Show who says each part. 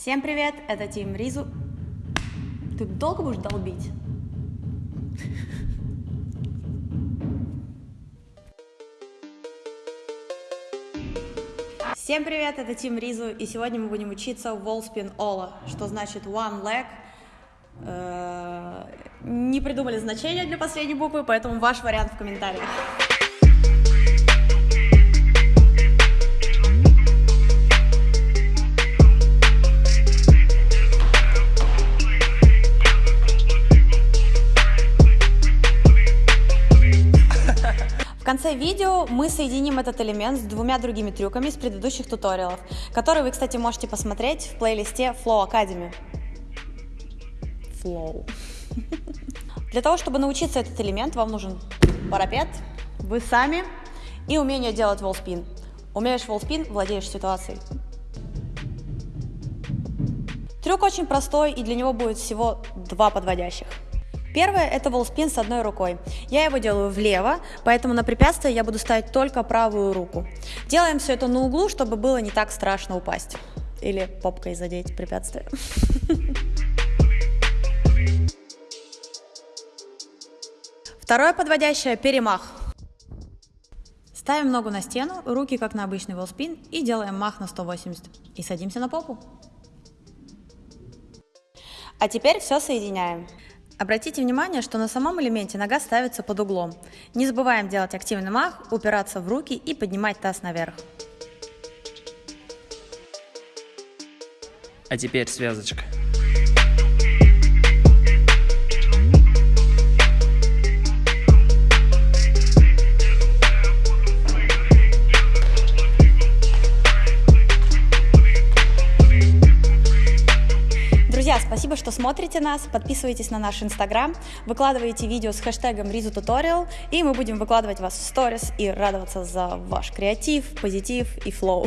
Speaker 1: Всем привет, это Тим Ризу. Ты долго будешь долбить? Всем привет, это Тим Ризу, и сегодня мы будем учиться Wallspin Ola, что значит one leg. Э, Не придумали значение для последней буквы, поэтому ваш вариант в комментариях. Конце видео мы соединим этот элемент с двумя другими трюками из предыдущих туториалов, которые вы, кстати, можете посмотреть в плейлисте Flow Academy. Flow. Для того, чтобы научиться этот элемент, вам нужен парапет, вы сами и умение делать волспин. Умеешь волспин, владеешь ситуацией. Трюк очень простой, и для него будет всего два подводящих. Первое – это волспин с одной рукой. Я его делаю влево, поэтому на препятствие я буду ставить только правую руку. Делаем все это на углу, чтобы было не так страшно упасть. Или попкой задеть препятствие. Второе подводящее – перемах. Ставим ногу на стену, руки как на обычный волспин и делаем мах на 180. И садимся на попу. А теперь все соединяем. Обратите внимание, что на самом элементе нога ставится под углом. Не забываем делать активный мах, упираться в руки и поднимать таз наверх.
Speaker 2: А теперь связочка.
Speaker 1: Спасибо, что смотрите нас, подписывайтесь на наш инстаграм, выкладывайте видео с хэштегом RizuTutorial, и мы будем выкладывать вас в сторис и радоваться за ваш креатив, позитив и флоу.